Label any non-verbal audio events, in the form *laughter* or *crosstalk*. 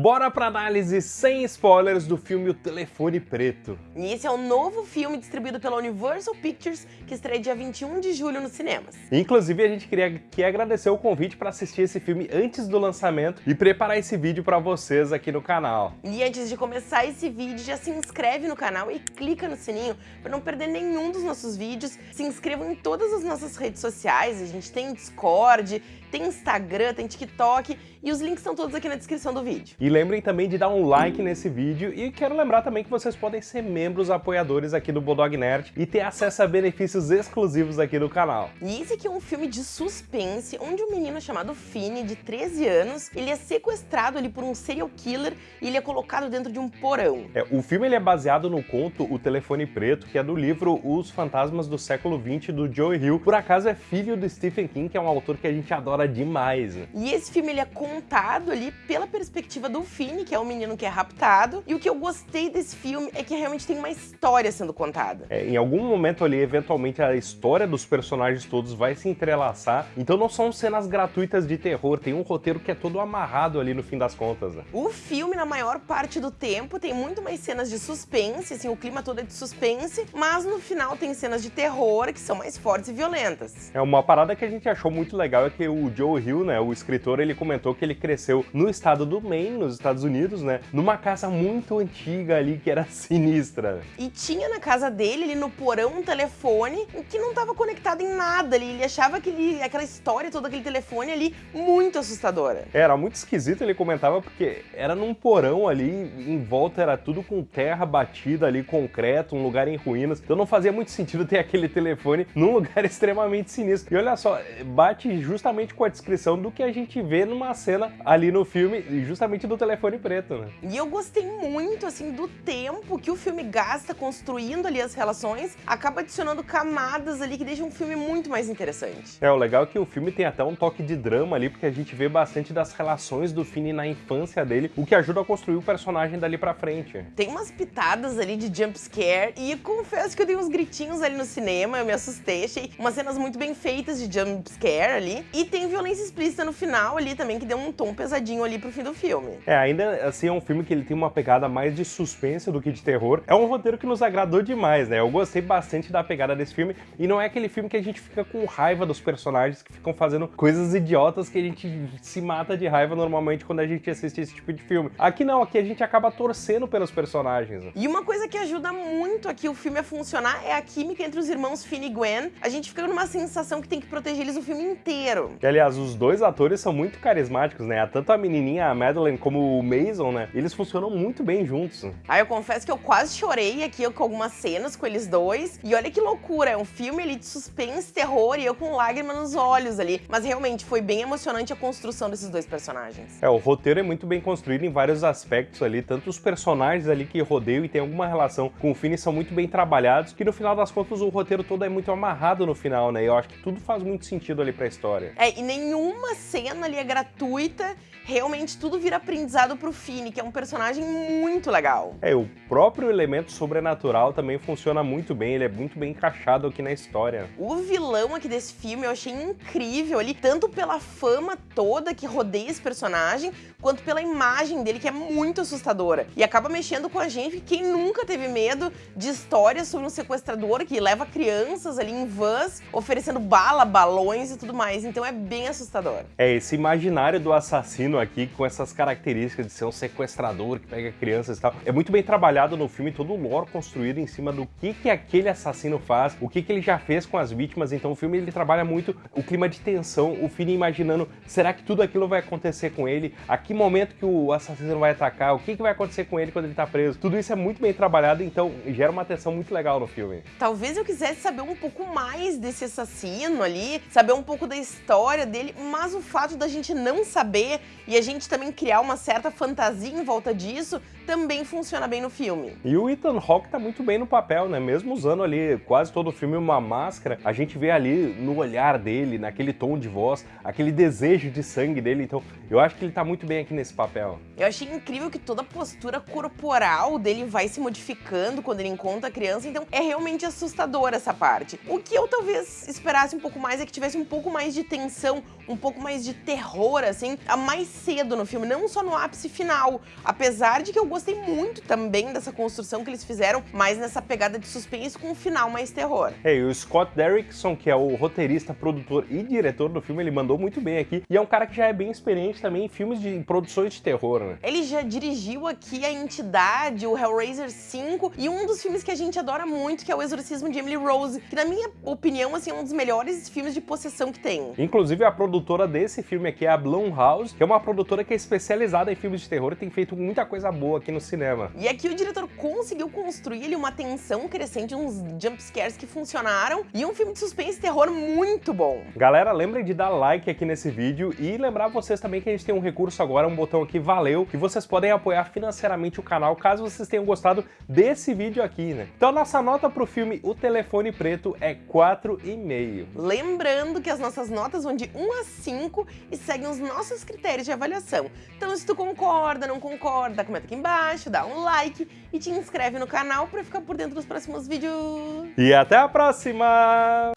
Bora pra análise sem spoilers do filme O Telefone Preto. E esse é o novo filme distribuído pela Universal Pictures, que estreia dia 21 de julho nos cinemas. Inclusive, a gente queria aqui agradecer o convite para assistir esse filme antes do lançamento e preparar esse vídeo para vocês aqui no canal. E antes de começar esse vídeo, já se inscreve no canal e clica no sininho para não perder nenhum dos nossos vídeos. Se inscrevam em todas as nossas redes sociais, a gente tem Discord, tem Instagram, tem TikTok e os links estão todos aqui na descrição do vídeo. E lembrem também de dar um like nesse vídeo e quero lembrar também que vocês podem ser membros apoiadores aqui do Bulldog Nerd e ter acesso a benefícios exclusivos aqui do canal. E esse aqui é um filme de suspense, onde um menino chamado Fini, de 13 anos, ele é sequestrado ali por um serial killer e ele é colocado dentro de um porão. É, o filme ele é baseado no conto O Telefone Preto, que é do livro Os Fantasmas do Século XX, do Joe Hill. Por acaso é filho do Stephen King, que é um autor que a gente adora demais. Né? E esse filme ele é contado ali pela perspectiva do Fini, que é o menino que é raptado. E o que eu gostei desse filme é que realmente tem uma história sendo contada. É, em algum momento ali, eventualmente, a história dos personagens todos vai se entrelaçar. Então não são cenas gratuitas de terror, tem um roteiro que é todo amarrado ali no fim das contas. Né? O filme, na maior parte do tempo, tem muito mais cenas de suspense, assim, o clima todo é de suspense, mas no final tem cenas de terror que são mais fortes e violentas. É uma parada que a gente achou muito legal é que o Joe Hill, né, o escritor, ele comentou que ele cresceu no estado do Maine, nos Estados Unidos, né, numa casa muito antiga ali que era sinistra. E tinha na casa dele, ali no porão, um telefone que não estava conectado em nada ali. Ele achava aquele, aquela história, todo aquele telefone ali, muito assustadora. Era muito esquisito, ele comentava, porque era num porão ali, em volta era tudo com terra batida ali, concreto, um lugar em ruínas. Então não fazia muito sentido ter aquele telefone num *laughs* lugar extremamente sinistro. E olha só, bate justamente com a descrição do que a gente vê numa cena ali no filme, justamente do telefone preto, né? E eu gostei muito, assim, do tempo que o filme gasta construindo ali as relações, acaba adicionando camadas ali que deixam um filme muito mais interessante. É, o legal é que o filme tem até um toque de drama ali, porque a gente vê bastante das relações do Finney na infância dele, o que ajuda a construir o personagem dali pra frente. Tem umas pitadas ali de jump scare e confesso que eu dei uns gritinhos ali no cinema, eu me assustei, achei umas cenas muito bem feitas de jump scare ali. E tem violência explícita no final ali também, que deu um tom pesadinho ali pro fim do filme. É, ainda assim é um filme que ele tem uma pegada mais de suspense do que de terror. É um roteiro que nos agradou demais, né? Eu gostei bastante da pegada desse filme e não é aquele filme que a gente fica com raiva dos personagens que ficam fazendo coisas idiotas que a gente se mata de raiva normalmente quando a gente assiste esse tipo de filme. Aqui não, aqui a gente acaba torcendo pelos personagens. Né? E uma coisa que ajuda muito aqui o filme a funcionar é a química entre os irmãos Finn e Gwen. A gente fica numa sensação que tem que proteger eles o filme inteiro. E, aliás, os dois atores são muito carismáticos, né? Tanto a menininha, a Madeline, como o Mason, né? Eles funcionam muito bem juntos. Ah, eu confesso que eu quase chorei aqui com algumas cenas com eles dois. E olha que loucura, é um filme ali de suspense, terror e eu com lágrimas nos olhos ali. Mas realmente foi bem emocionante a construção desses dois personagens. É, o roteiro é muito bem construído em vários aspectos ali. Tanto os personagens ali que rodeiam e tem alguma relação com o Finn são muito bem trabalhados, que no final das contas o roteiro todo é muito amarrado no final, né? E eu acho que tudo faz muito sentido ali pra história. É, e nenhuma cena ali é gratuita, realmente tudo vira aprendizado pro Fini, que é um personagem muito legal. É, o próprio elemento sobrenatural também funciona muito bem, ele é muito bem encaixado aqui na história. O vilão aqui desse filme eu achei incrível ali, tanto pela fama toda que rodeia esse personagem, quanto pela imagem dele, que é muito assustadora. E acaba mexendo com a gente, quem nunca teve medo de histórias sobre um sequestrador que leva crianças ali em vans, oferecendo bala, balões e tudo mais. Então é bem assustador. É, esse imaginário do assassino aqui, com essas características de ser um sequestrador que pega crianças e tal, é muito bem trabalhado no filme, todo o lore construído em cima do que, que aquele assassino faz, o que, que ele já fez com as vítimas. Então o filme ele trabalha muito o clima de tensão, o filho imaginando, será que tudo aquilo vai acontecer com ele? A que momento que o assassino vai atacar? O que, que vai acontecer com ele quando ele tá preso? Tudo isso é muito bem trabalhado, então gera uma tensão muito legal no filme. Talvez eu quisesse saber um pouco mais desse assassino ali, saber um pouco da história dele, mas o fato da gente não saber e a gente também criar uma certa fantasia em volta disso também funciona bem no filme. E o Ethan Hawke tá muito bem no papel, né? Mesmo usando ali quase todo o filme uma máscara, a gente vê ali no olhar dele, naquele tom de voz, aquele desejo de sangue dele. Então, eu acho que ele tá muito bem aqui nesse papel. Eu achei incrível que toda a postura corporal dele vai se modificando quando ele encontra a criança, então é realmente assustador essa parte. O que eu talvez esperasse um pouco mais é que tivesse um pouco mais de tensão um pouco mais de terror, assim, mais cedo no filme, não só no ápice final. Apesar de que eu gostei muito também dessa construção que eles fizeram, mais nessa pegada de suspense com um final mais terror. É, e o Scott Derrickson, que é o roteirista, produtor e diretor do filme, ele mandou muito bem aqui. E é um cara que já é bem experiente também em filmes de produções de terror, né? Ele já dirigiu aqui A Entidade, o Hellraiser 5 e um dos filmes que a gente adora muito, que é O Exorcismo de Emily Rose, que na minha opinião, assim, é um dos melhores filmes de possessão que tem. Inclusive, a produtora desse filme aqui é a Blumhouse, que é uma produtora que é especializada em filmes de terror e tem feito muita coisa boa aqui no cinema. E aqui o diretor conseguiu construir ali uma tensão crescente, uns jumpscares que funcionaram e um filme de suspense e terror muito bom. Galera, lembrem de dar like aqui nesse vídeo e lembrar vocês também que a gente tem um recurso agora, um botão aqui, valeu, que vocês podem apoiar financeiramente o canal, caso vocês tenham gostado desse vídeo aqui, né? Então, nossa nota pro filme O Telefone Preto é 4,5. Lembrando que as nossas notas vão de 1 a 5 e seguem os nossos critérios de avaliação. Então, se tu concorda, não concorda, comenta aqui embaixo, dá um like e te inscreve no canal para ficar por dentro dos próximos vídeos. E até a próxima!